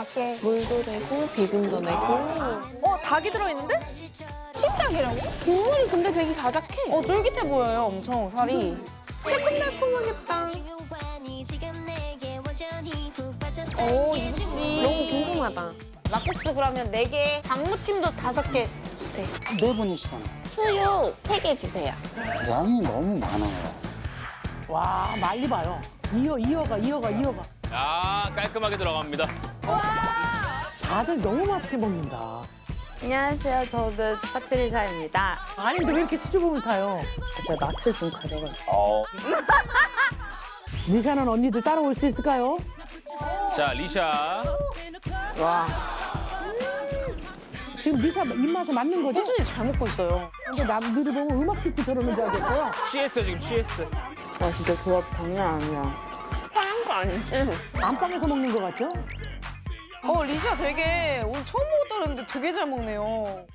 맞게 물도 내고 비빔도 내고. 어, 닭이 들어있는데? 찜닭이라고? 국물이 근데 되게 자작해. 어, 쫄깃해 보여요, 엄청 살이. 새콤달콤하겠다. 오, 이씨. 너무 궁금하다. 막국수 그러면 네개 닭무침도 다섯 개 주세요. 네 분이시잖아. 수육 세 개 주세요. 양이 너무 많아요. 와 많이 봐요. 이어 이어가 이어가 이어가. 아 깔끔하게 들어갑니다. 다들 너무 맛있게 먹는다. 안녕하세요. 저는 파트리샤입니다. 아닌데 왜 이렇게 수줍음을 타요? 제가 낯을 좀 가려가지고. 어. 리샤는 언니들 따라올 수 있을까요? 자 리샤. 와, 지금 리샤 입맛에 맞는 거죠? 꾸준히 잘 먹고 있어요. 근데 남들이 보면 음악 듣고 저러는 줄 알겠어요. 취했어 지금 취했어. 와 진짜 조합 장난 아니야. 파란 거 아니지? 안방에서 먹는 거 같죠? 어, 리샤 되게 오늘 처음 먹었다 그랬는데 되게 잘 먹네요.